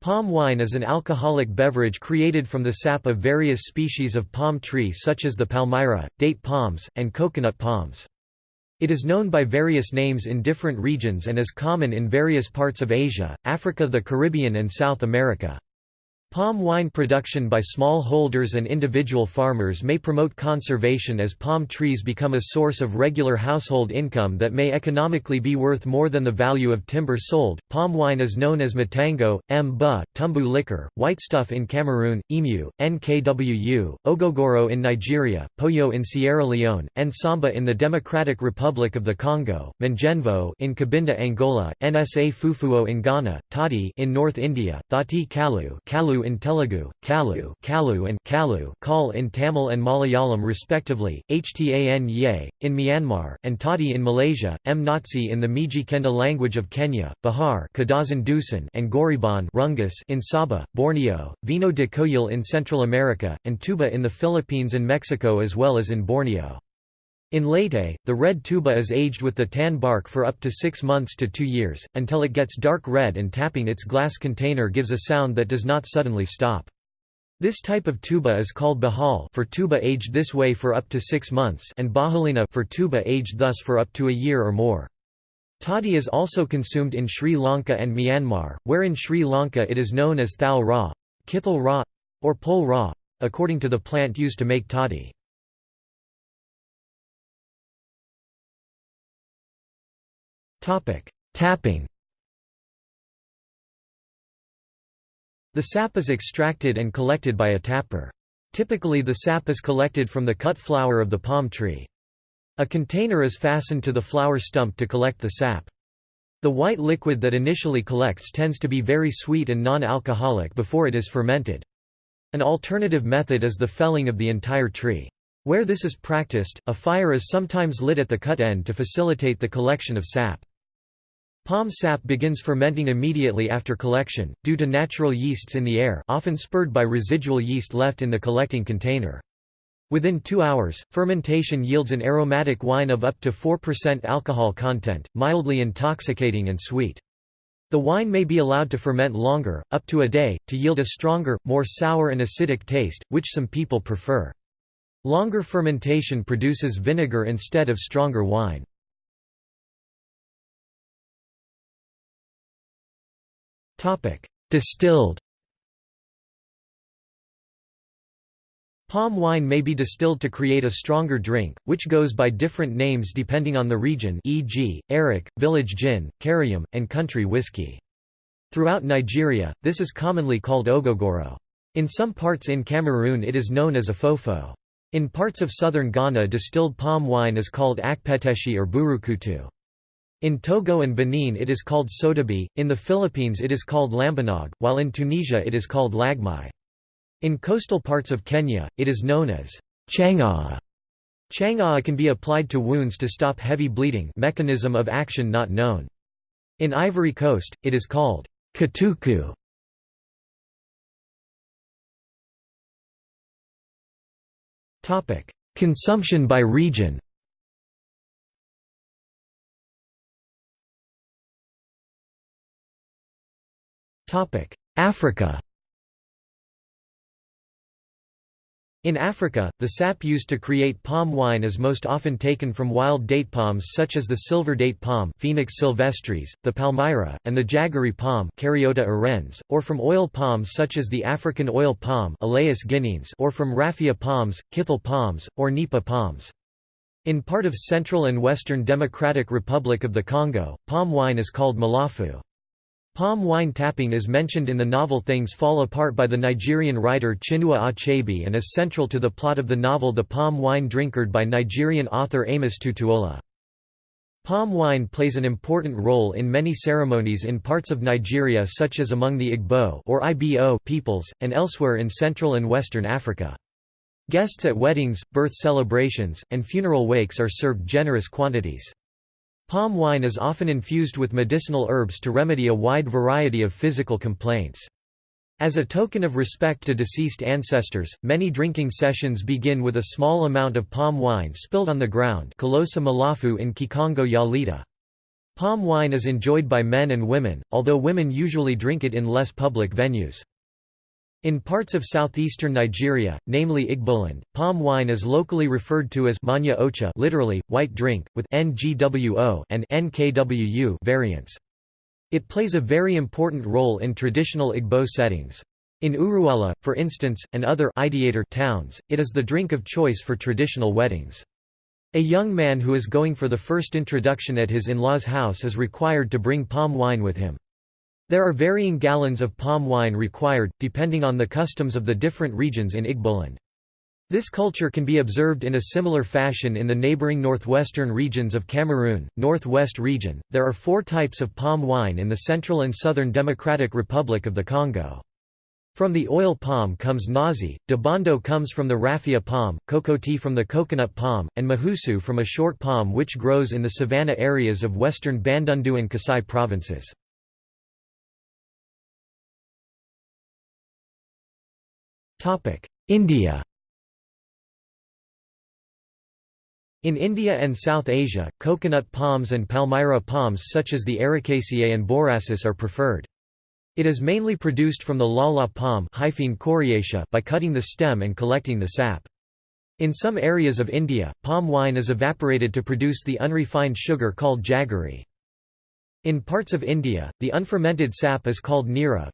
Palm wine is an alcoholic beverage created from the sap of various species of palm tree such as the palmyra, date palms, and coconut palms. It is known by various names in different regions and is common in various parts of Asia, Africa the Caribbean and South America. Palm wine production by small holders and individual farmers may promote conservation as palm trees become a source of regular household income that may economically be worth more than the value of timber sold. Palm wine is known as matango, mba, tumbu liquor, white stuff in Cameroon, emu, nkwu, ogogoro in Nigeria, poyo in Sierra Leone, nsamba in the Democratic Republic of the Congo, manjenvo in Cabinda, Angola, nsa fufuo in Ghana, toddy in North India, thati kalu, kalu in Telugu, Kalu, Kalu and Kalu Kal in Tamil and Malayalam respectively, Htan Ye, in Myanmar, and Toddy in Malaysia, M. Nazi in the Mijikenda language of Kenya, Bihar and Goriban Rungus in Sabah, Borneo, Vino de Coyol in Central America, and Tuba in the Philippines and Mexico as well as in Borneo. In Leyte, the red tuba is aged with the tan bark for up to six months to two years, until it gets dark red and tapping its glass container gives a sound that does not suddenly stop. This type of tuba is called bahal for tuba aged this way for up to six months and bahalina for tuba aged thus for up to a year or more. Toddy is also consumed in Sri Lanka and Myanmar, where in Sri Lanka it is known as thal ra, kithal ra, or pol ra, according to the plant used to make toddy. Tapping The sap is extracted and collected by a tapper. Typically the sap is collected from the cut flower of the palm tree. A container is fastened to the flower stump to collect the sap. The white liquid that initially collects tends to be very sweet and non-alcoholic before it is fermented. An alternative method is the felling of the entire tree. Where this is practiced, a fire is sometimes lit at the cut end to facilitate the collection of sap. Palm sap begins fermenting immediately after collection, due to natural yeasts in the air often spurred by residual yeast left in the collecting container. Within two hours, fermentation yields an aromatic wine of up to 4% alcohol content, mildly intoxicating and sweet. The wine may be allowed to ferment longer, up to a day, to yield a stronger, more sour and acidic taste, which some people prefer. Longer fermentation produces vinegar instead of stronger wine. Topic: Distilled. Palm wine may be distilled to create a stronger drink, which goes by different names depending on the region e.g., Arak, village gin, Karium, and country whiskey. Throughout Nigeria, this is commonly called ogogoro. In some parts in Cameroon it is known as afofo. In parts of southern Ghana distilled palm wine is called akpeteshi or burukutu. In Togo and Benin it is called sodabi, in the Philippines it is called lambanog, while in Tunisia it is called lagmai. In coastal parts of Kenya, it is known as changaa. Changaa can be applied to wounds to stop heavy bleeding mechanism of action not known. In Ivory Coast, it is called katuku. Consumption by region Africa In Africa, the sap used to create palm wine is most often taken from wild date palms such as the silver date palm Phoenix sylvestris, the palmyra, and the jaggery palm Caryota urens, or from oil palms such as the African oil palm or from raffia palms, kithal palms, or nipa palms. In part of Central and Western Democratic Republic of the Congo, palm wine is called malafu. Palm wine tapping is mentioned in the novel Things Fall Apart by the Nigerian writer Chinua Achebe and is central to the plot of the novel The Palm Wine Drinkard by Nigerian author Amos Tutuola. Palm wine plays an important role in many ceremonies in parts of Nigeria such as among the Igbo or Ibo peoples, and elsewhere in Central and Western Africa. Guests at weddings, birth celebrations, and funeral wakes are served generous quantities. Palm wine is often infused with medicinal herbs to remedy a wide variety of physical complaints. As a token of respect to deceased ancestors, many drinking sessions begin with a small amount of palm wine spilled on the ground Kolosa Malafu in Kikongo Yalita. Palm wine is enjoyed by men and women, although women usually drink it in less public venues. In parts of southeastern Nigeria, namely Igboland, palm wine is locally referred to as manya ocha literally, white drink, with ngwo and nkwu variants. It plays a very important role in traditional Igbo settings. In Urualla, for instance, and other Ideato towns, it is the drink of choice for traditional weddings. A young man who is going for the first introduction at his in-law's house is required to bring palm wine with him. There are varying gallons of palm wine required, depending on the customs of the different regions in Igboland. This culture can be observed in a similar fashion in the neighboring northwestern regions of Cameroon, Northwest region. There are four types of palm wine in the Central and Southern Democratic Republic of the Congo. From the oil palm comes nazi, dabondo comes from the raffia palm, kokoti from the coconut palm, and mahusu from a short palm which grows in the savanna areas of western Bandundu and Kasai provinces. India In India and South Asia, coconut palms and palmyra palms such as the Arecaceae and borassus are preferred. It is mainly produced from the lala palm by cutting the stem and collecting the sap. In some areas of India, palm wine is evaporated to produce the unrefined sugar called jaggery. In parts of India, the unfermented sap is called nira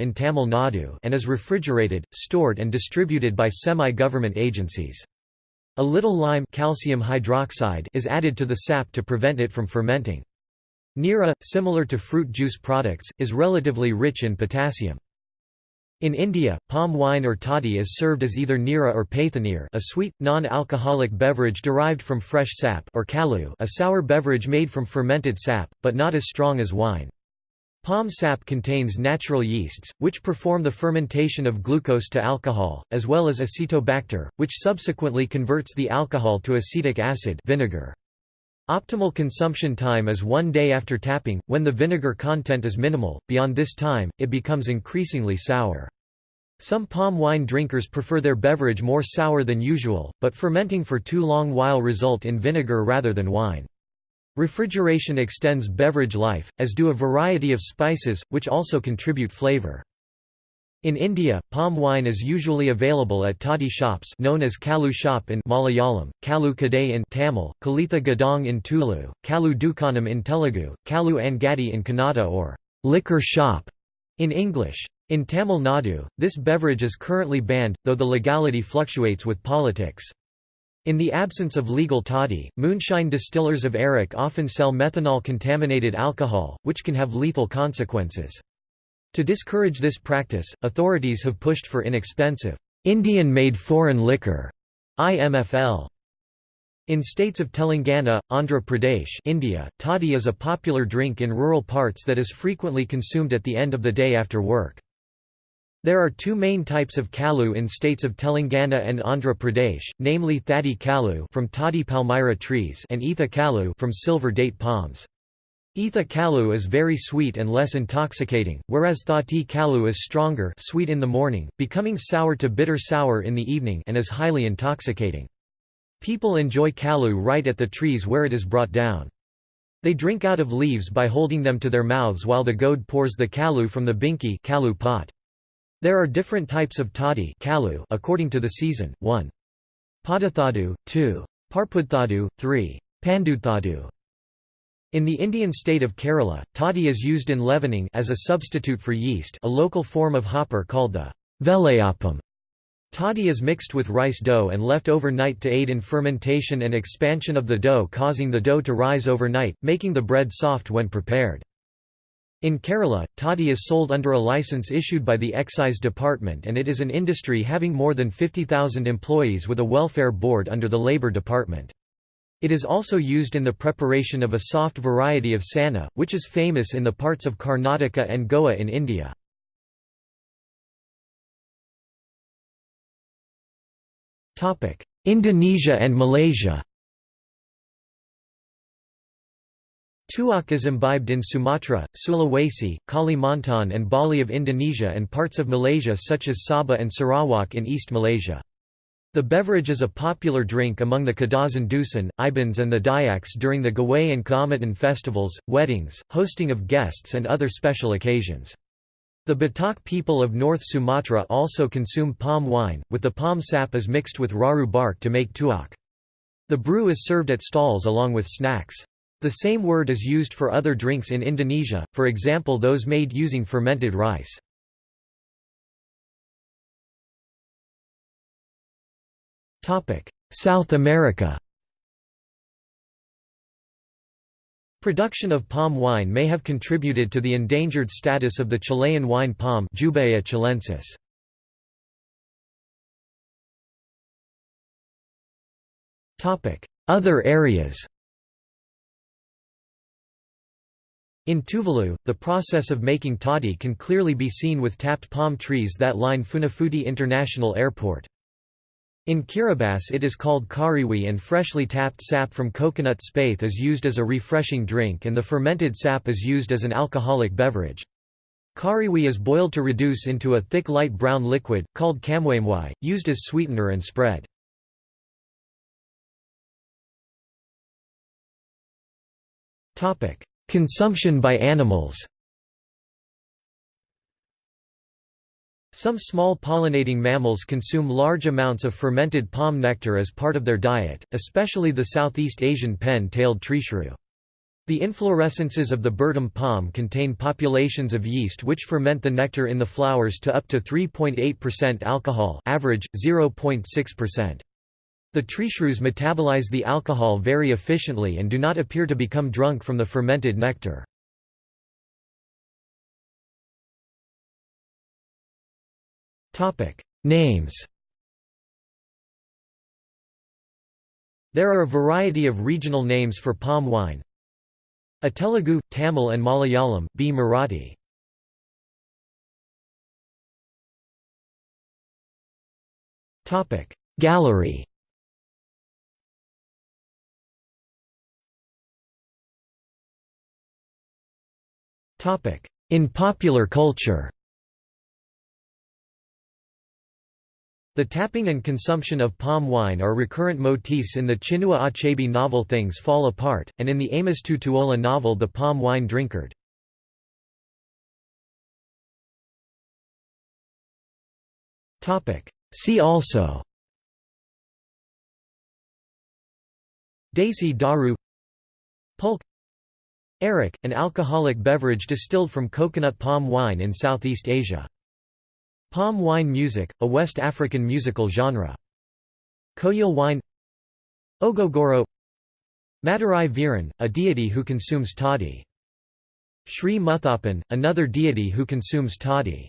in Tamil Nadu and is refrigerated, stored and distributed by semi-government agencies. A little lime calcium hydroxide is added to the sap to prevent it from fermenting. Nira, similar to fruit juice products, is relatively rich in potassium. In India, palm wine or toddy is served as either nira or paithanir a sweet, non-alcoholic beverage derived from fresh sap or kalu a sour beverage made from fermented sap, but not as strong as wine. Palm sap contains natural yeasts, which perform the fermentation of glucose to alcohol, as well as acetobacter, which subsequently converts the alcohol to acetic acid vinegar. Optimal consumption time is one day after tapping, when the vinegar content is minimal, beyond this time, it becomes increasingly sour. Some palm wine drinkers prefer their beverage more sour than usual, but fermenting for too long while result in vinegar rather than wine. Refrigeration extends beverage life, as do a variety of spices, which also contribute flavor. In India, palm wine is usually available at toddy shops known as kalu shop in Malayalam, kalu kadai in Tamil, kalitha gadang in Tulu, kalu dukanam in Telugu, kalu angadi in Kannada or liquor shop in English. In Tamil Nadu, this beverage is currently banned, though the legality fluctuates with politics. In the absence of legal toddy, moonshine distillers of Arrack often sell methanol-contaminated alcohol, which can have lethal consequences. To discourage this practice, authorities have pushed for inexpensive, Indian-made foreign liquor IMFL. In states of Telangana, Andhra Pradesh India, toddy is a popular drink in rural parts that is frequently consumed at the end of the day after work. There are two main types of kalu in states of Telangana and Andhra Pradesh, namely thadi kalu from toddy palmyra trees and etha kalu from silver date palms. Etha kalu is very sweet and less intoxicating, whereas thati kalu is stronger sweet in the morning, becoming sour to bitter sour in the evening and is highly intoxicating. People enjoy kalu right at the trees where it is brought down. They drink out of leaves by holding them to their mouths while the Goud pours the kalu from the binki kalu pot. There are different types of toddy kalu according to the season, 1. Padathadu, 2. Parpudthadu, 3. Pandudthadu. In the Indian state of Kerala, toddy is used in leavening as a substitute for yeast a local form of hopper called the velayappam. Toddy is mixed with rice dough and left overnight to aid in fermentation and expansion of the dough causing the dough to rise overnight, making the bread soft when prepared. In Kerala, toddy is sold under a license issued by the Excise Department and it is an industry having more than 50,000 employees with a welfare board under the Labour Department. It is also used in the preparation of a soft variety of sanna, which is famous in the parts of Karnataka and Goa in India. Indonesia and Malaysia Tuak is imbibed in Sumatra, Sulawesi, Kalimantan and Bali of Indonesia and parts of Malaysia such as Sabah and Sarawak in East Malaysia. The beverage is a popular drink among the Kadazan Dusun, Ibans and the Dayaks during the Gawai and Kaamatan festivals, weddings, hosting of guests and other special occasions. The Batak people of North Sumatra also consume palm wine, with the palm sap is mixed with raru bark to make tuak. The brew is served at stalls along with snacks. The same word is used for other drinks in Indonesia, for example those made using fermented rice. South America Production of palm wine may have contributed to the endangered status of the Chilean wine palm Jubaea chilensis. Other areas In Tuvalu, the process of making toddy can clearly be seen with tapped palm trees that line Funafuti International Airport. In Kiribati it is called kariwi and freshly tapped sap from coconut spathe is used as a refreshing drink and the fermented sap is used as an alcoholic beverage. Kariwi is boiled to reduce into a thick light brown liquid, called kamwamwai, used as sweetener and spread. Consumption by animals Some small pollinating mammals consume large amounts of fermented palm nectar as part of their diet, especially the Southeast Asian pen-tailed treeshrew. The inflorescences of the Bertam palm contain populations of yeast which ferment the nectar in the flowers to up to 3.8% alcohol average, 0.6%. The treeshrews metabolize the alcohol very efficiently and do not appear to become drunk from the fermented nectar. Names There are a variety of regional names for palm wine. A Telugu, Tamil and Malayalam, B. Marathi. Gallery Topic In popular culture The tapping and consumption of palm wine are recurrent motifs in the Chinua Achebe novel Things Fall Apart, and in the Amos Tutuola novel The Palm Wine Drinkard. See also Desi Daru Pulque Arak, an alcoholic beverage distilled from coconut palm wine in Southeast Asia Palm wine music, a West African musical genre. Coyol wine Ogogoro Madurai Viran, a deity who consumes toddy. Sri Muthappan, another deity who consumes toddy.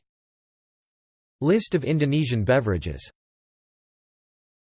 List of Indonesian beverages